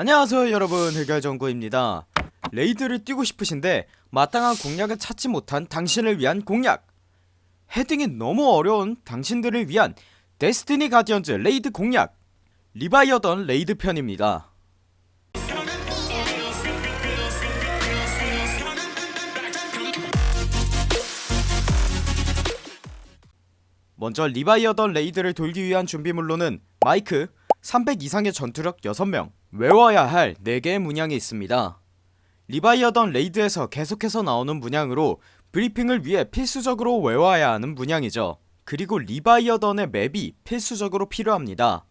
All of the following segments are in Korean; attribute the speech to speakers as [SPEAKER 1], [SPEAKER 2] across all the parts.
[SPEAKER 1] 안녕하세요 여러분. 해결정구입니다. 레이드를 뛰고 싶으신데 마땅한 공략을 찾지 못한 당신을 위한 공략. 헤딩이 너무 어려운 당신들을 위한 데스티니 가디언즈 레이드 공략. 리바이어던 레이드 편입니다. 먼저 리바이어던 레이드를 돌기 위한 준비물로는 마이크 300 이상의 전투력 6명. 외워야 할 4개의 문양이 있습니다. 리바이어던 레이드에서 계속해서 나오는 문양으로 브리핑을 위해 필수적으로 외워야 하는 문양이죠. 그리고 리바이어던의 맵이 필수적으로 필요합니다.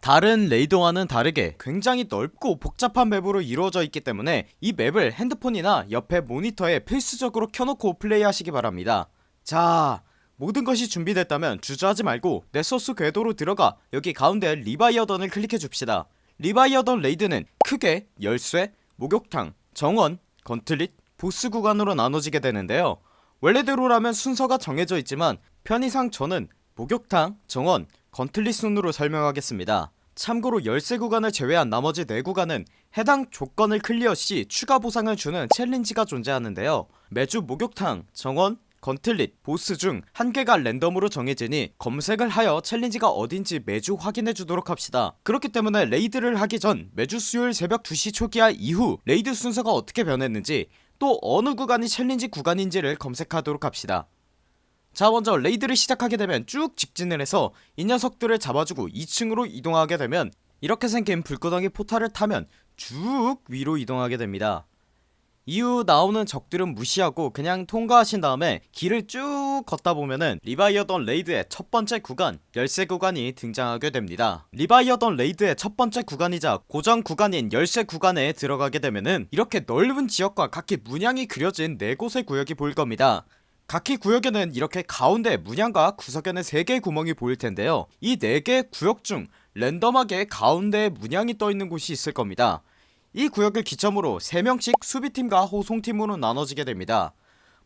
[SPEAKER 1] 다른 레이드와는 다르게 굉장히 넓고 복잡한 맵으로 이루어져 있기 때문에 이 맵을 핸드폰이나 옆에 모니터에 필수적으로 켜놓고 플레이하시기 바랍니다. 자 모든 것이 준비됐다면 주저하지 말고 네소스 궤도로 들어가 여기 가운데 리바이어던을 클릭해줍시다. 리바이어던 레이드는 크게 열쇠, 목욕탕, 정원, 건틀릿, 보스 구간으로 나눠지게 되는데요. 원래대로라면 순서가 정해져 있지만 편의상 저는 목욕탕, 정원, 건틀릿 순으로 설명하겠습니다. 참고로 열쇠 구간을 제외한 나머지 4구간은 해당 조건을 clear시 추가 보상을 주는 챌린지가 존재하는데요. 매주 목욕탕, 정원, 건틀릿, 보스 중 한 개가 랜덤으로 정해지니 검색을 하여 챌린지가 어딘지 매주 확인해주도록 합시다. 그렇기 때문에 레이드를 하기 전 매주 수요일 새벽 2시 초기화 이후 레이드 순서가 어떻게 변했는지 또 어느 구간이 챌린지 구간인지를 검색하도록 합시다. 자 먼저 레이드를 시작하게 되면 쭉 직진을 해서 이 녀석들을 잡아주고 2층으로 이동하게 되면 이렇게 생긴 불구덩이 포탈을 타면 쭉 위로 이동하게 됩니다 이후 나오는 적들은 무시하고 그냥 통과하신 다음에 길을 쭉 걷다 보면은 리바이어던 raid의 첫 번째 구간 열쇠 구간이 등장하게 됩니다. 리바이어던 raid의 첫 번째 구간이자 고정 구간인 열쇠 구간에 들어가게 되면은 이렇게 넓은 지역과 각기 문양이 그려진 4곳의 구역이 보일 겁니다. 각기 구역에는 이렇게 가운데 문양과 구석에는 3개의 구멍이 보일텐데요. 이 4개의 구역 중 랜덤하게 가운데에 문양이 떠있는 곳이 있을 겁니다 이 구역을 기점으로 3명씩 수비팀과 호송팀으로 나눠지게 됩니다.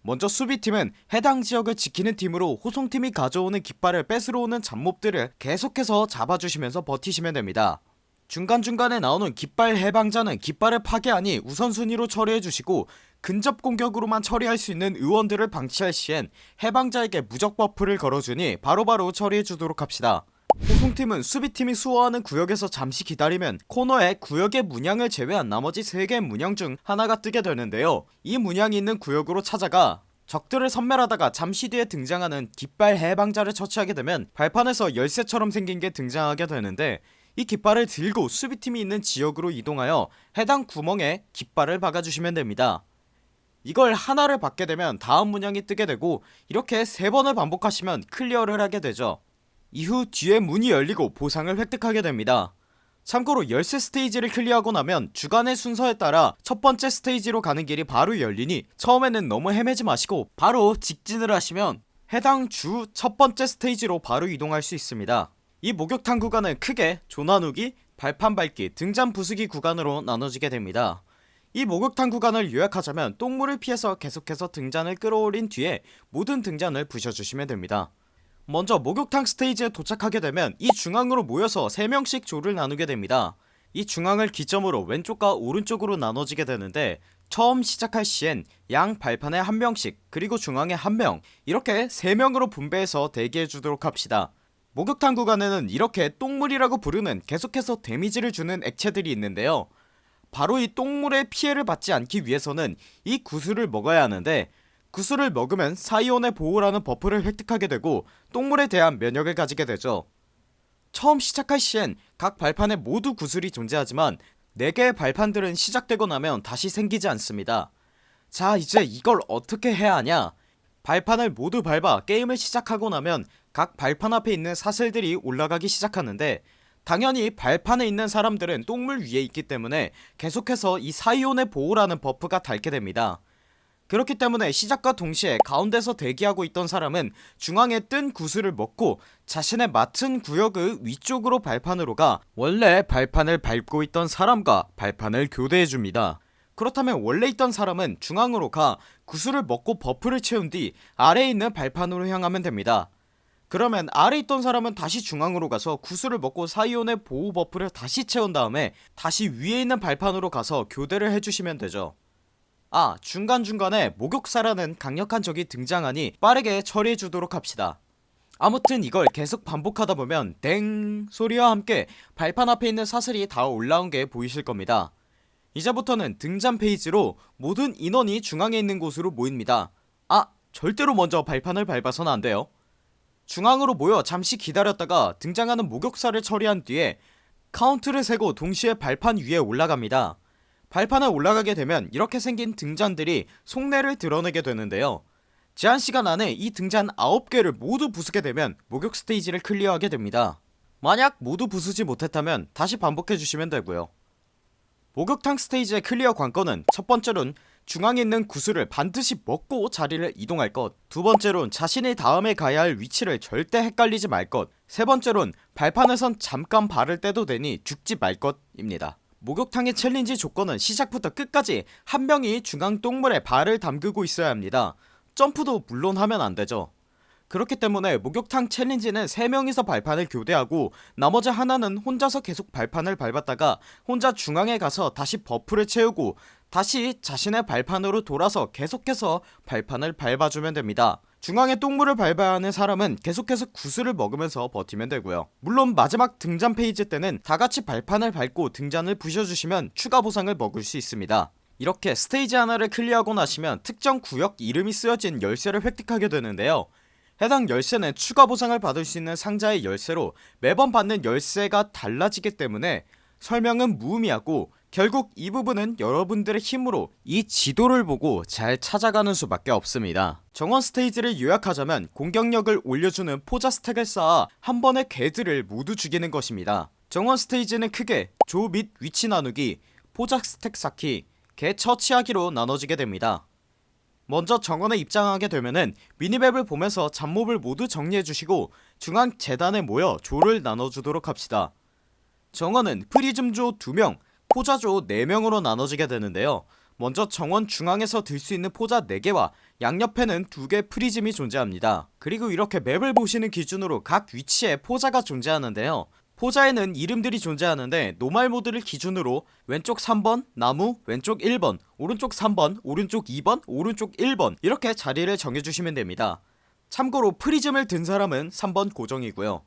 [SPEAKER 1] 먼저 수비팀은 해당 지역을 지키는 팀으로 호송팀이 가져오는 깃발을 뺏으러 오는 잡몹들을 계속해서 잡아주시면서 버티시면 됩니다. 중간중간에 나오는 깃발 해방자는 깃발을 파괴하니 우선순위로 처리해주시고 근접 공격으로만 처리할 수 있는 의원들을 방치할 시엔 해방자에게 무적 buff를 걸어주니 바로바로 처리해주도록 합시다 호송팀은 수비팀이 수호하는 구역에서 잠시 기다리면 코너에 구역의 문양을 제외한 나머지 3개의 문양 중 하나가 뜨게 되는데요. 이 문양이 있는 구역으로 찾아가 적들을 섬멸하다가 잠시 뒤에 등장하는 깃발 해방자를 처치하게 되면 발판에서 열쇠처럼 생긴 게 등장하게 되는데 이 깃발을 들고 수비팀이 있는 지역으로 이동하여 해당 구멍에 깃발을 박아주시면 됩니다. 이걸 하나를 받게 되면 다음 문양이 뜨게 되고 이렇게 세 번을 반복하시면 클리어를 하게 되죠 이후 뒤에 문이 열리고 보상을 획득하게 됩니다. 참고로 열쇠 스테이지를 클리어하고 나면 주간의 순서에 따라 첫번째 스테이지로 가는 길이 바로 열리니 처음에는 너무 헤매지 마시고 바로 직진을 하시면 해당 주 첫번째 스테이지로 바로 이동할 수 있습니다. 이 목욕탕 구간은 크게 조나누기, 발판 밟기, 등잔 부수기 구간으로 나눠지게 됩니다. 이 목욕탕 구간을 요약하자면 똥물을 피해서 계속해서 등잔을 끌어올린 뒤에 모든 등잔을 부셔주시면 됩니다 먼저 목욕탕 스테이지에 도착하게 되면 이 중앙으로 모여서 3명씩 조를 나누게 됩니다. 이 중앙을 기점으로 왼쪽과 오른쪽으로 나눠지게 되는데 처음 시작할 시엔 양 발판에 한 명씩 그리고 중앙에 한 명 이렇게 3명으로 분배해서 대기해주도록 합시다. 목욕탕 구간에는 이렇게 똥물이라고 부르는 계속해서 데미지를 주는 액체들이 있는데요. 바로 이 똥물의 피해를 받지 않기 위해서는 이 구슬을 먹어야 하는데 구슬을 먹으면 사이온의 보호라는 buff를 획득하게 되고 똥물에 대한 면역을 가지게 되죠. 처음 시작할 시엔 각 발판에 모두 구슬이 존재하지만 4개의 발판들은 시작되고 나면 다시 생기지 않습니다. 자 이제 이걸 어떻게 해야 하냐? 발판을 모두 밟아 게임을 시작하고 나면 각 발판 앞에 있는 사슬들이 올라가기 시작하는데 당연히 발판에 있는 사람들은 똥물 위에 있기 때문에 계속해서 이 사이온의 보호라는 buff가 닳게 됩니다 그렇기 때문에 시작과 동시에 가운데서 대기하고 있던 사람은 중앙에 뜬 구슬을 먹고 자신의 맡은 구역의 위쪽으로 발판으로 가 원래 발판을 밟고 있던 사람과 발판을 교대해줍니다. 그렇다면 원래 있던 사람은 중앙으로 가 구슬을 먹고 buff를 채운 뒤 아래에 있는 발판으로 향하면 됩니다. 그러면 아래 있던 사람은 다시 중앙으로 가서 구슬을 먹고 사이온의 보호 buff를 다시 채운 다음에 다시 위에 있는 발판으로 가서 교대를 해주시면 되죠 아 중간중간에 목욕사라는 강력한 적이 등장하니 빠르게 처리해주도록 합시다. 아무튼 이걸 계속 반복하다 보면 땡 소리와 함께 발판 앞에 있는 사슬이 다 올라온 게 보이실 겁니다. 이제부터는 등잔 phase로 모든 인원이 중앙에 있는 곳으로 모입니다. 아 절대로 먼저 발판을 밟아서는 안돼요. 중앙으로 모여 잠시 기다렸다가 등장하는 목욕사를 처리한 뒤에 카운트를 세고 동시에 발판 위에 올라갑니다 발판에 올라가게 되면 이렇게 생긴 등잔들이 속내를 드러내게 되는데요. 제한시간 안에 이 등잔 9개를 모두 부수게 되면 목욕 스테이지를 클리어하게 됩니다. 만약 모두 부수지 못했다면 다시 반복해주시면 되고요. 목욕탕 스테이지의 클리어 관건은 첫번째론 중앙에 있는 구슬을 반드시 먹고 자리를 이동할 것 두번째론 자신이 다음에 가야 할 위치를 절대 헷갈리지 말 것 세번째론 발판에선 잠깐 발을 떼도 되니 죽지 말 것 입니다 목욕탕의 challenge 조건은 시작부터 끝까지 한 명이 중앙 똥물에 발을 담그고 있어야 합니다. 점프도 물론 하면 안되죠. 그렇기 때문에 목욕탕 challenge는 3명이서 발판을 교대하고 나머지 하나는 혼자서 계속 발판을 밟았다가 혼자 중앙에 가서 다시 buff를 채우고 다시 자신의 발판으로 돌아서 계속해서 발판을 밟아주면 됩니다 중앙에 똥물을 밟아야 하는 사람은 계속해서 구슬을 먹으면서 버티면 되고요. 물론 마지막 등잔 phase 때는 다같이 발판을 밟고 등잔을 부셔주시면 추가 보상을 먹을 수 있습니다. 이렇게 스테이지 하나를 클리어하고 나시면 특정 구역 이름이 쓰여진 열쇠를 획득하게 되는데요. 해당 열쇠는 추가 보상을 받을 수 있는 상자의 열쇠로 매번 받는 열쇠가 달라지기 때문에 설명은 무의미하고 결국 이 부분은 여러분들의 힘으로 이 지도를 보고 잘 찾아가는 수밖에 없습니다. 정원 스테이지를 요약하자면 공격력을 올려주는 포자 스택을 쌓아 한 번에 개들을 모두 죽이는 것입니다. 정원 스테이지는 크게 조 및 위치 나누기 포자 스택 쌓기 개 처치하기로 나눠지게 됩니다. 먼저 정원에 입장하게 되면은 미니맵을 보면서 잡몹을 모두 정리해주시고 중앙 제단에 모여 조를 나눠주도록 합시다. 정원은 프리즘조 2명 포자조 4명으로 나눠지게 되는데요. 먼저 정원 중앙에서 들 수 있는 포자 4개와 양옆에는 2개 프리즘이 존재합니다. 그리고 이렇게 맵을 보시는 기준으로 각 위치에 포자가 존재하는데요. 포자에는 이름들이 존재하는데 normal 모드를 기준으로 왼쪽 3번 나무 왼쪽 1번 오른쪽 3번 오른쪽 2번 오른쪽 1번 이렇게 자리를 정해주시면 됩니다. 참고로 프리즘을 든 사람은 3번 고정이고요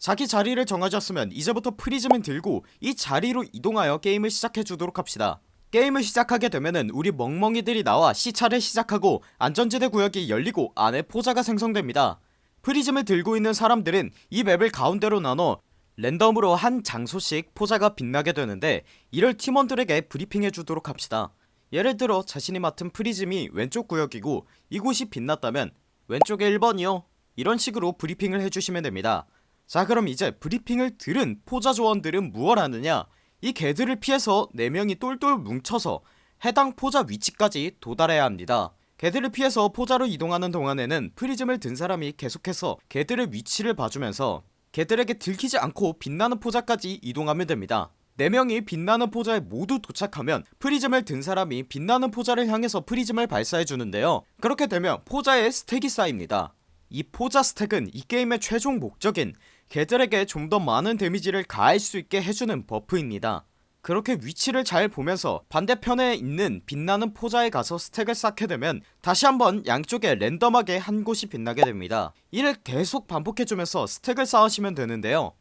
[SPEAKER 1] 자기 자리를 정하셨으면 이제부터 프리즘을 들고 이 자리로 이동하여 게임을 시작해주도록 합시다. 게임을 시작하게 되면은 우리 멍멍이들이 나와 시찰을 시작하고 안전지대 구역이 열리고 안에 포자가 생성됩니다. 프리즘을 들고 있는 사람들은 이 맵을 가운데로 나눠 랜덤으로 한 장소씩 포자가 빛나게 되는데 이를 팀원들에게 브리핑해주도록 합시다. 예를 들어 자신이 맡은 프리즘이 왼쪽 구역이고 이곳이 빛났다면 왼쪽에 1번이요. 이런 식으로 브리핑을 해주시면 됩니다 자 그럼 이제 브리핑을 들은 포자 조원들은 무얼 하느냐? 이 개들을 피해서 4명이 똘똘 뭉쳐서 해당 포자 위치까지 도달해야 합니다. 개들을 피해서 포자로 이동하는 동안에는 프리즘을 든 사람이 계속해서 개들의 위치를 봐주면서 개들에게 들키지 않고 빛나는 포자까지 이동하면 됩니다. 4명이 빛나는 포자에 모두 도착하면 프리즘을 든 사람이 빛나는 포자를 향해서 프리즘을 발사해주는데요. 그렇게 되면 포자에 스택이 쌓입니다. 이 포자 스택은 이 게임의 최종 목적인 개들에게 좀 더 많은 데미지를 가할 수 있게 해주는 버프입니다. 그렇게 위치를 잘 보면서 반대편에 있는 빛나는 포자에 가서 스택을 쌓게 되면 다시 한번 양쪽에 랜덤하게 한 곳이 빛나게 됩니다. 이를 계속 반복해주면서 스택을 쌓으시면 되는데요.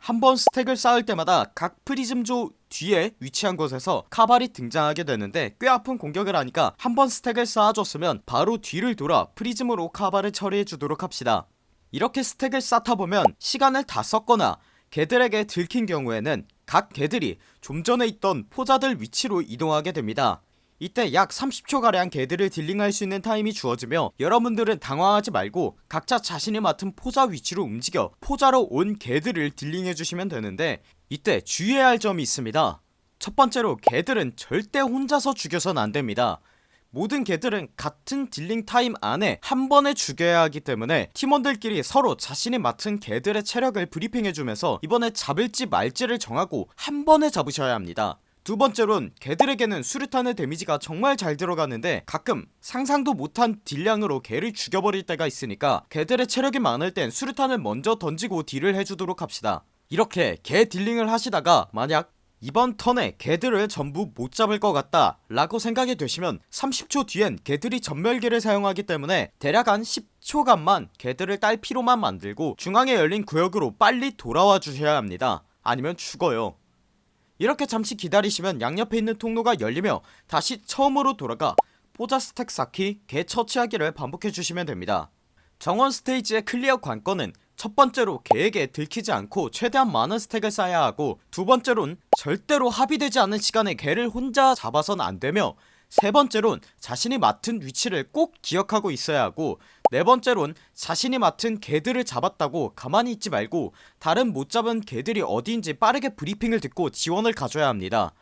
[SPEAKER 1] 한 번 스택을 쌓을 때마다 각 프리즘조 뒤에 위치한 곳에서 카발이 등장하게 되는데 꽤 아픈 공격을 하니까 한 번 스택을 쌓아줬으면 바로 뒤를 돌아 프리즘으로 카발을 처리해주도록 합시다 이렇게 스택을 쌓다 보면 시간을 다 썼거나 개들에게 들킨 경우에는 각 개들이 좀 전에 있던 포자들 위치로 이동하게 됩니다. 이때 약 30초가량 개들을 dealing할 수 있는 타임이 주어지며 여러분들은 당황하지 말고 각자 자신이 맡은 포자 위치로 움직여 포자로 온 개들을 dealing해주시면 되는데 이때 주의해야 할 점이 있습니다. 첫번째로 개들은 절대 혼자서 죽여선 안됩니다 모든 개들은 같은 dealing time 안에 한 번에 죽여야 하기 때문에 팀원들끼리 서로 자신이 맡은 개들의 체력을 브리핑해주면서 이번에 잡을지 말지를 정하고 한 번에 잡으셔야 합니다. 두번째론 개들에게는 수류탄의 데미지가 정말 잘 들어가는데 가끔 상상도 못한 딜량으로 개를 죽여버릴 때가 있으니까 개들의 체력이 많을 땐 수류탄을 먼저 던지고 딜을 해주도록 합시다. 이렇게 개 dealing을 하시다가 만약 이번 턴에 개들을 전부 못 잡을 것 같다 라고 생각이 되시면 30초 뒤엔 개들이 전멸기를 사용하기 때문에 대략 한 10초간만 개들을 딸피로만 만들고 중앙에 열린 구역으로 빨리 돌아와 주셔야 합니다. 아니면 죽어요. 이렇게 잠시 기다리시면 양옆에 있는 통로가 열리며 다시 처음으로 돌아가 포자 스택 쌓기 개 처치하기를 반복해주시면 됩니다 정원 스테이지의 클리어 관건은 첫 번째로 개에게 들키지 않고 최대한 많은 스택을 쌓아야 하고 두 번째론 절대로 합의되지 않은 시간에 개를 혼자 잡아선 안되며 세 번째론 자신이 맡은 위치를 꼭 기억하고 있어야 하고 네 번째론 자신이 맡은 개들을 잡았다고 가만히 있지 말고 다른 못 잡은 개들이 어디인지 빠르게 브리핑을 듣고 지원을 가줘야 합니다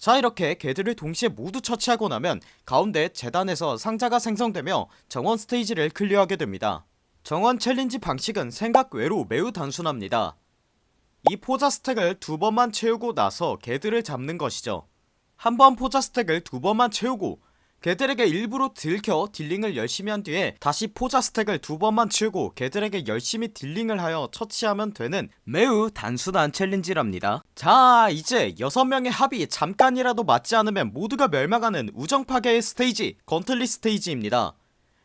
[SPEAKER 1] 자 이렇게 개들을 동시에 모두 처치하고 나면 가운데 제단에서 상자가 생성되며 정원 스테이지를 클리어하게 됩니다. 정원 challenge 방식은 생각 외로 매우 단순합니다. 이 포자 스택을 두 번만 채우고 나서 개들을 잡는 것이죠. 한 번 포자 스택을 두 번만 채우고 개들에게 일부러 들켜 dealing을 열심히 한 뒤에 다시 포자 스택을 두 번만 채우고 개들에게 열심히 dealing을 하여 처치하면 되는 매우 단순한 challenge랍니다. 자 이제 6명의 합이 잠깐이라도 맞지 않으면 모두가 멸망하는 우정파괴의 스테이지 gauntlet 스테이지입니다.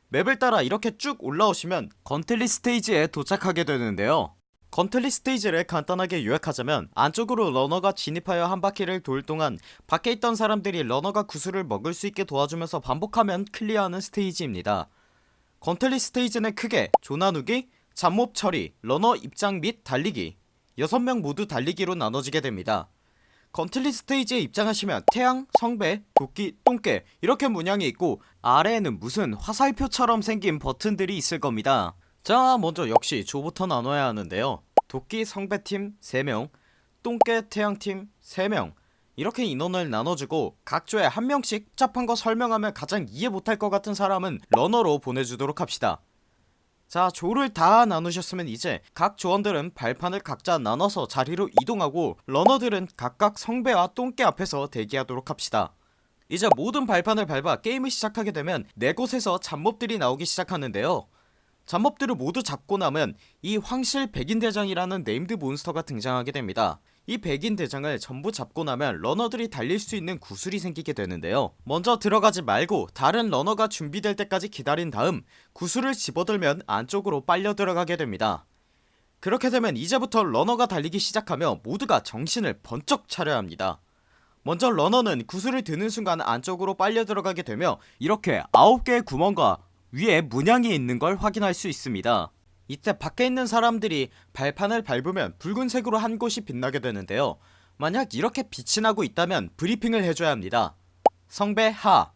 [SPEAKER 1] 맵을 따라 이렇게 쭉 올라오시면 gauntlet 스테이지에 도착하게 되는데요 gauntlet 스테이지를 간단하게 요약하자면 안쪽으로 러너가 진입하여 한 바퀴를 돌 동안 밖에 있던 사람들이 러너가 구슬을 먹을 수 있게 도와주면서 반복하면 클리어하는 스테이지입니다. gauntlet 스테이지는 크게 조나누기, 잡몹 처리, 러너 입장 및 달리기 6명 모두 달리기로 나눠지게 됩니다. gauntlet 스테이지에 입장하시면 태양, 성배, 도끼, 똥개 이렇게 문양이 있고 아래에는 무슨 화살표처럼 생긴 버튼들이 있을 겁니다 자 먼저 역시 조부터 나눠야 하는데요. 도끼 성배팀 3명 똥개 태양팀 3명. 이렇게 인원을 나눠주고 각 조에 한 명씩 복잡한 거 설명하면 가장 이해 못할 것 같은 사람은 러너로 보내주도록 합시다. 자 조를 다 나누셨으면 이제 각 조원들은 발판을 각자 나눠서 자리로 이동하고 러너들은 각각 성배와 똥개 앞에서 대기하도록 합시다. 이제 모든 발판을 밟아 게임을 시작하게 되면 네 곳에서 잡몹들이 나오기 시작하는데요 잡몹들을 모두 잡고 나면 이 황실 백인대장이라는 named 몬스터가 등장하게 됩니다. 이 백인대장을 전부 잡고 나면 러너들이 달릴 수 있는 구슬이 생기게 되는데요. 먼저 들어가지 말고 다른 러너가 준비될 때까지 기다린 다음 구슬을 집어들면 안쪽으로 빨려 들어가게 됩니다. 그렇게 되면 이제부터 러너가 달리기 시작하며 모두가 정신을 번쩍 차려야 합니다. 먼저 러너는 구슬을 드는 순간 안쪽으로 빨려 들어가게 되며 이렇게 9개의 구멍과 위에 문양이 있는 걸 확인할 수 있습니다. 이때 밖에 있는 사람들이 발판을 밟으면 붉은색으로 한 곳이 빛나게 되는데요. 만약 이렇게 빛이 나고 있다면 브리핑을 해줘야 합니다. 성배 하.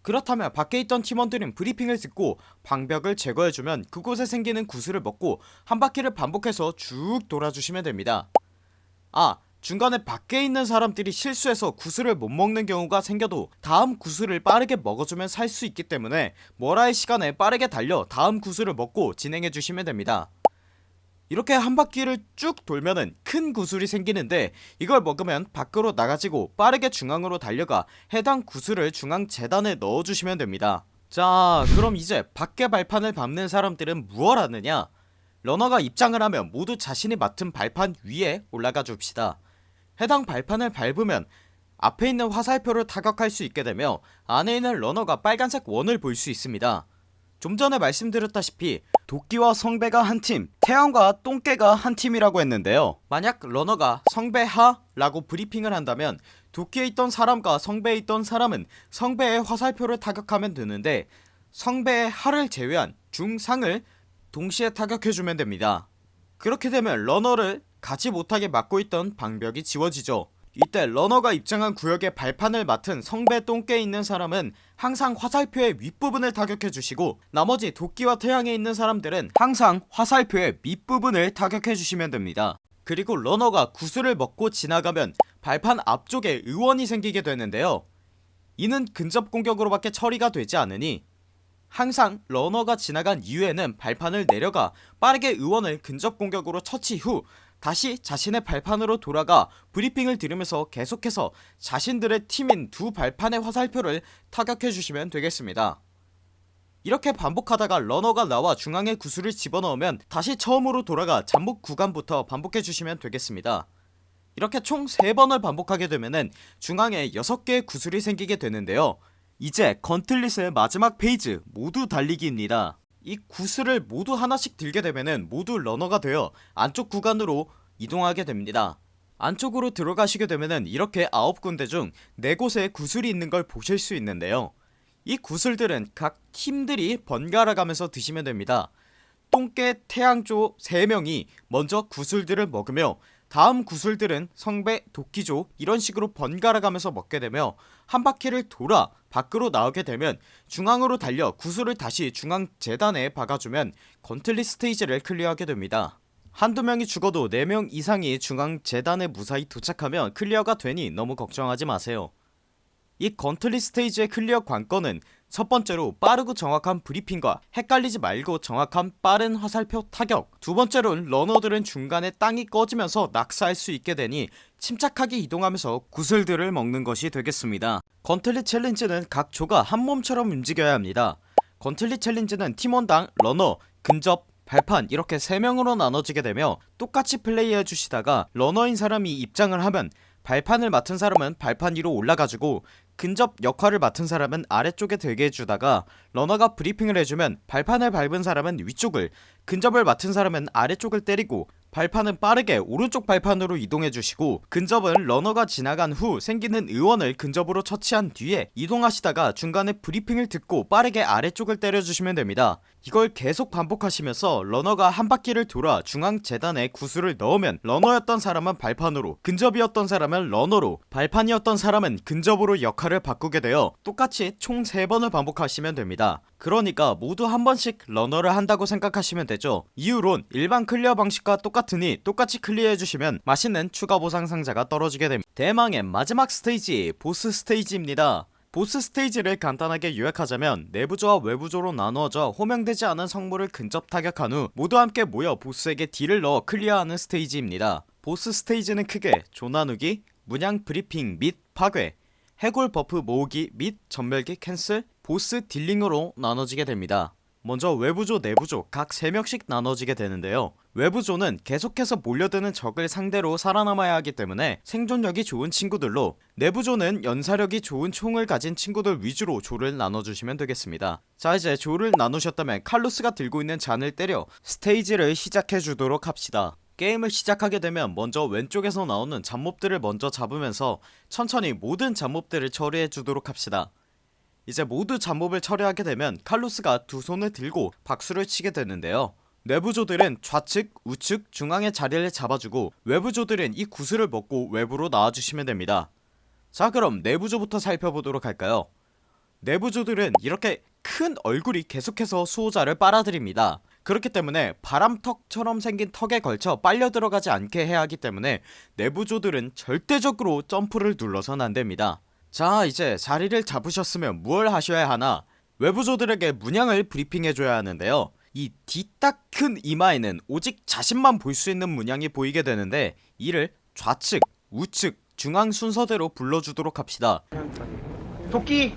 [SPEAKER 1] 그렇다면 밖에 있던 팀원들은 브리핑을 듣고 방벽을 제거해주면 그곳에 생기는 구슬을 먹고 한 바퀴를 반복해서 쭉 돌아주시면 됩니다. 아 중간에 밖에 있는 사람들이 실수해서 구슬을 못 먹는 경우가 생겨도 다음 구슬을 빠르게 먹어주면 살 수 있기 때문에 머라의 시간에 빠르게 달려 다음 구슬을 먹고 진행해주시면 됩니다. 이렇게 한 바퀴를 쭉 돌면은 큰 구슬이 생기는데 이걸 먹으면 밖으로 나가지고 빠르게 중앙으로 달려가 해당 구슬을 중앙 재단에 넣어주시면 됩니다. 자 그럼 이제 밖에 발판을 밟는 사람들은 무얼 하느냐? 러너가 입장을 하면 모두 자신이 맡은 발판 위에 올라가 줍시다 해당 발판을 밟으면 앞에 있는 화살표를 타격할 수 있게 되며 안에 있는 러너가 빨간색 원을 볼 수 있습니다. 좀 전에 말씀드렸다시피 도끼와 성배가 한팀 태양과 똥개가 한 팀이라고 했는데요. 만약 러너가 성배하 라고 브리핑을 한다면 도끼에 있던 사람과 성배에 있던 사람은 성배의 화살표를 타격하면 되는데 성배의 하를 제외한 중상을 동시에 타격해주면 됩니다. 그렇게 되면 러너를 가지 못하게 막고 있던 방벽이 지워지죠. 이때 러너가 입장한 구역의 발판을 맡은 성배 똥개에 있는 사람은 항상 화살표의 윗부분을 타격해주시고 나머지 도끼와 태양에 있는 사람들은 항상 화살표의 밑부분을 타격해주시면 됩니다. 그리고 러너가 구슬을 먹고 지나가면 발판 앞쪽에 의원이 생기게 되는데요. 이는 근접 공격으로밖에 처리가 되지 않으니 항상 러너가 지나간 이후에는 발판을 내려가 빠르게 사이온을 근접 공격으로 처치 후 다시 자신의 발판으로 돌아가 브리핑을 들으면서 계속해서 자신들의 팀인 두 발판의 화살표를 타격해주시면 되겠습니다. 이렇게 반복하다가 러너가 나와 중앙에 구슬을 집어넣으면 다시 처음으로 돌아가 잡몹 구간부터 반복해주시면 되겠습니다. 이렇게 총 3번을 반복하게 되면은 중앙에 6개의 구슬이 생기게 되는데요. 이제 건틀릿의 마지막 페이지 모두 달리기입니다 이 구슬을 모두 하나씩 들게 되면은 모두 러너가 되어 안쪽 구간으로 이동하게 됩니다. 안쪽으로 들어가시게 되면은 이렇게 9군데 중 4곳에 구슬이 있는 걸 보실 수 있는데요. 이 구슬들은 각 팀들이 번갈아 가면서 드시면 됩니다. 똥개 태양조 3명이 먼저 구슬들을 먹으며 다음 구슬들은 성배 도끼조 이런 식으로 번갈아 가면서 먹게 되며 한 바퀴를 돌아 밖으로 나오게 되면 중앙으로 달려 구슬을 다시 중앙 제단에 박아주면 gauntlet 스테이지를 클리어하게 됩니다. 한두 명이 죽어도 4명 이상이 중앙 제단에 무사히 도착하면 클리어가 되니 너무 걱정하지 마세요. 이 gauntlet 스테이지의 클리어 관건은 첫 번째로 빠르고 정확한 브리핑과 헷갈리지 말고 정확한 빠른 화살표 타격. 두 번째로는 러너들은 중간에 땅이 꺼지면서 낙사할 수 있게 되니 침착하게 이동하면서 구슬들을 먹는 것이 되겠습니다. Gauntlet challenge는 각 조가 한 몸처럼 움직여야 합니다. Gauntlet challenge는 팀원당 runner, 근접, 발판 이렇게 3명으로 나눠지게 되며 똑같이 플레이해 주시다가 러너인 사람이 입장을 하면 발판을 맡은 사람은 발판 위로 올라가지고 근접 역할을 맡은 사람은 아래쪽에 대기 해주다가 runner가 브리핑을 해주면 발판을 밟은 사람은 위쪽을 근접을 맡은 사람은 아래쪽을 때리고 발판은 빠르게 오른쪽 발판으로 이동해주시고 근접은 runner가 지나간 후 생기는 의원을 근접으로 처치한 뒤에 이동하시다가 중간에 브리핑을 듣고 빠르게 아래쪽을 때려주시면 됩니다. 이걸 계속 반복하시면서 runner가 한 바퀴를 돌아 중앙 제단에 구슬을 넣으면 runner였던 사람은 발판으로 근접이었던 사람은 runner로 발판이었던 사람은 근접으로 역할을 바꾸게 되어 똑같이 총 3번을 반복하시면 됩니다 그러니까 모두 한 번씩 runner를 한다고 생각하시면 되죠. 이후론 일반 clear 방식과 똑같으니 똑같이 clear해주시면 맛있는 추가 보상 상자가 떨어지게 됩니다. 대망의 마지막 스테이지 보스 스테이지입니다. 보스 스테이지를 간단하게 요약하자면 내부조와 외부조로 나누어져 호명되지 않은 성물을 근접 타격한 후 모두 함께 모여 보스에게 deal을 넣어 clear하는 스테이지입니다. 보스 스테이지는 크게 조 나누기, 문양 브리핑 및 파괴, 해골 buff 모으기 및 전멸기 cancel, 보스 dealing으로 나눠지게 됩니다. 먼저 외부조 내부조 각 3명씩 나눠지게 되는데요. 외부조는 계속해서 몰려드는 적을 상대로 살아남아야 하기 때문에 생존력이 좋은 친구들로 내부조는 연사력이 좋은 총을 가진 친구들 위주로 조를 나눠주시면 되겠습니다. 자 이제 조를 나누셨다면 칼루스가 들고 있는 잔을 때려 스테이지를 시작해주도록 합시다. 게임을 시작하게 되면 먼저 왼쪽에서 나오는 잡몹들을 먼저 잡으면서 천천히 모든 잡몹들을 처리해주도록 합시다 이제 모두 잡몹을 처리하게 되면 칼루스가 두 손을 들고 박수를 치게 되는데요. 내부조들은 좌측, 우측, 중앙의 자리를 잡아주고 외부조들은 이 구슬을 먹고 외부로 나와주시면 됩니다. 자 그럼 내부조부터 살펴보도록 할까요? 내부조들은 이렇게 큰 얼굴이 계속해서 수호자를 빨아들입니다. 그렇기 때문에 바람턱처럼 생긴 턱에 걸쳐 빨려 들어가지 않게 해야 하기 때문에 내부조들은 절대적으로 점프를 눌러선 안됩니다 자 이제 자리를 잡으셨으면 무얼 하셔야 하나? 외부조들에게 문양을 브리핑해줘야 하는데요. 이 뒤딱 큰 이마에는 오직 자신만 볼 수 있는 문양이 보이게 되는데 이를 좌측, 우측, 중앙 순서대로 불러주도록 합시다.
[SPEAKER 2] 도끼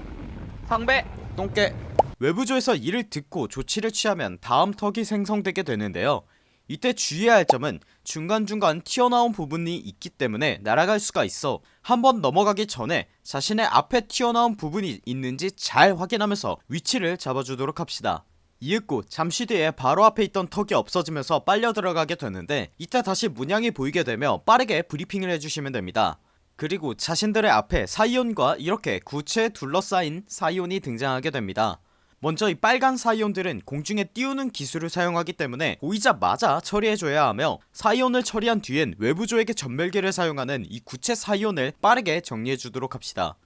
[SPEAKER 3] 상배.
[SPEAKER 1] 똥개. 외부조에서 이를 듣고 조치를 취하면 다음 턱이 생성되게 되는데요. 이때 주의해야 할 점은 중간중간 튀어나온 부분이 있기 때문에 날아갈 수가 있어 한번 넘어가기 전에 자신의 앞에 튀어나온 부분이 있는지 잘 확인하면서 위치를 잡아주도록 합시다. 이윽고 잠시 뒤에 바로 앞에 있던 턱이 없어지면서 빨려 들어가게 되는데 이때 다시 문양이 보이게 되며 빠르게 브리핑을 해주시면 됩니다. 그리고 자신들의 앞에 사이온과 이렇게 구체에 둘러싸인 사이온이 등장하게 됩니다 먼저 이 빨간 사이온들은 공중에 띄우는 기술을 사용하기 때문에 보이자마자 처리해줘야 하며 사이온을 처리한 뒤엔 외부조에게 전멸기를 사용하는 이 구체 사이온을 빠르게 정리해주도록 합시다.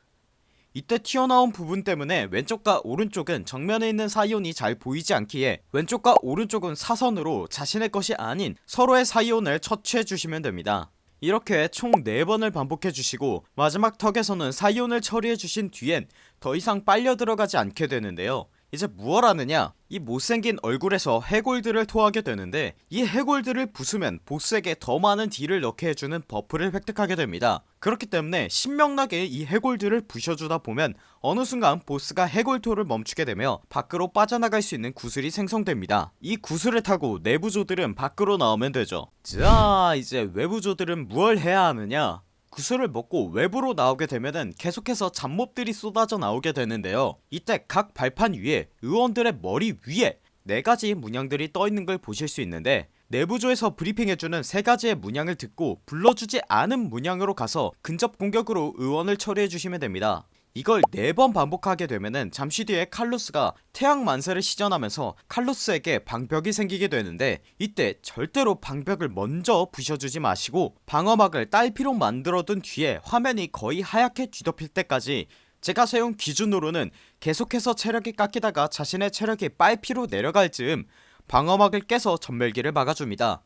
[SPEAKER 1] 이때 튀어나온 부분 때문에 왼쪽과 오른쪽은 정면에 있는 사이온이 잘 보이지 않기에 왼쪽과 오른쪽은 사선으로 자신의 것이 아닌 서로의 사이온을 처치해주시면 됩니다. 이렇게 총 4번을 반복해주시고 마지막 턱에서는 사이온을 처리해주신 뒤엔 더 이상 빨려 들어가지 않게 되는데요 이제 무얼 하느냐? 이 못생긴 얼굴에서 해골들을 토하게 되는데 이 해골들을 부수면 보스에게 더 많은 deal을 넣게 해주는 buff를 획득하게 됩니다. 그렇기 때문에 신명나게 이 해골들을 부셔주다 보면 어느 순간 보스가 해골토를 멈추게 되며 밖으로 빠져나갈 수 있는 구슬이 생성됩니다. 이 구슬을 타고 내부조들은 밖으로 나오면 되죠. 자 이제 외부조들은 무얼 해야 하느냐 구슬을 먹고 외부로 나오게 되면은 계속해서 잡몹들이 쏟아져 나오게 되는데요. 이때 각 발판 위에 의원들의 머리 위에 네가지 문양들이 떠있는 걸 보실 수 있는데 내부조에서 브리핑해주는 세가지의 문양을 듣고 불러주지 않은 문양으로 가서 근접 공격으로 의원을 처리해주시면 됩니다 이걸 4번 반복하게 되면은 잠시 뒤에 칼로스가 태양 만세를 시전하면서 칼로스에게 방벽이 생기게 되는데 이때 절대로 방벽을 먼저 부셔주지 마시고 방어막을 딸피로 만들어둔 뒤에 화면이 거의 하얗게 뒤덮일 때까지 제가 세운 기준으로는 계속해서 체력이 깎이다가 자신의 체력이 빨피로 내려갈 즈음 방어막을 깨서 전멸기를 막아줍니다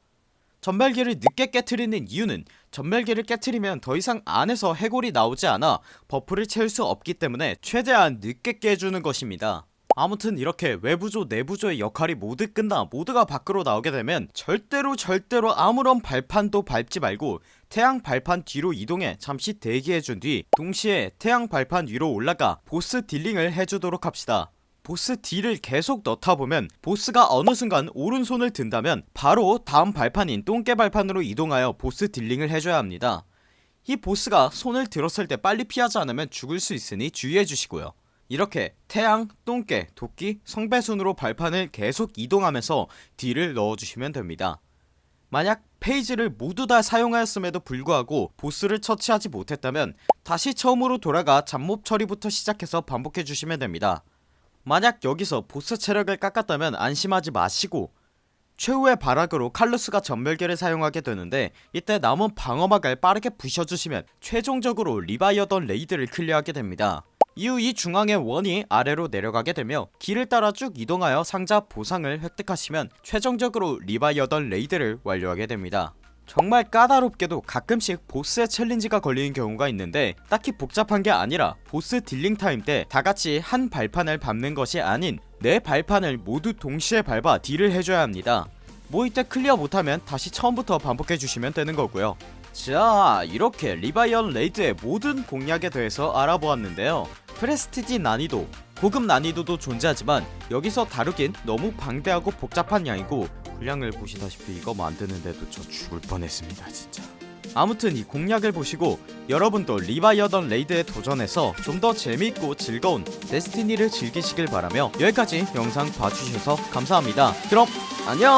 [SPEAKER 1] 전멸기를 늦게 깨트리는 이유는 전멸기를 깨트리면 더 이상 안에서 해골이 나오지 않아 buff를 채울 수 없기 때문에 최대한 늦게 깨주는 것입니다. 아무튼 이렇게 외부조 내부조의 역할이 모두 끝나 모두가 밖으로 나오게 되면 절대로 절대로 아무런 발판도 밟지 말고 태양 발판 뒤로 이동해 잠시 대기해준 뒤 동시에 태양 발판 위로 올라가 보스 dealing을 해주도록 합시다 보스 deal을 계속 넣다 보면 보스가 어느 순간 오른손을 든다면 바로 다음 발판인 똥개 발판으로 이동하여 보스 dealing을 해줘야 합니다. 이 보스가 손을 들었을 때 빨리 피하지 않으면 죽을 수 있으니 주의해주시고요. 이렇게 태양, 똥개, 도끼, 성배순으로 발판을 계속 이동하면서 deal을 넣어주시면 됩니다. 만약 phase를 모두 다 사용하였음에도 불구하고 보스를 처치하지 못했다면 다시 처음으로 돌아가 잡몹 처리부터 시작해서 반복해주시면 됩니다 만약 여기서 보스 체력을 깎았다면 안심하지 마시고 최후의 발악으로 칼루스가 전멸기를 사용하게 되는데 이때 남은 방어막을 빠르게 부셔주시면 최종적으로 리바이어던 레이드를 clear하게 됩니다. 이후 이 중앙의 원이 아래로 내려가게 되며 길을 따라 쭉 이동하여 상자 보상을 획득하시면 최종적으로 리바이어던 레이드를 완료하게 됩니다 정말 까다롭게도 가끔씩 보스의 challenge가 걸리는 경우가 있는데 딱히 복잡한 게 아니라 보스 dealing 타임 때 다같이 한 발판을 밟는 것이 아닌 네 발판을 모두 동시에 밟아 deal을 해줘야 합니다. 뭐 이때 clear 못하면 다시 처음부터 반복해주시면 되는 거고요. 자 이렇게 리바이어던 레이드의 모든 공략에 대해서 알아보았는데요. prestige 난이도 고급 난이도도 존재하지만 여기서 다루긴 너무 방대하고 복잡한 양이고 분량을 보시다시피 이거 만드는데도 저 죽을 뻔했습니다 진짜. 아무튼 이 공략을 보시고 여러분도 리바이어던 레이드에 도전해서 좀 더 재미있고 즐거운 데스티니를 즐기시길 바라며 여기까지 영상 봐주셔서 감사합니다. 그럼 안녕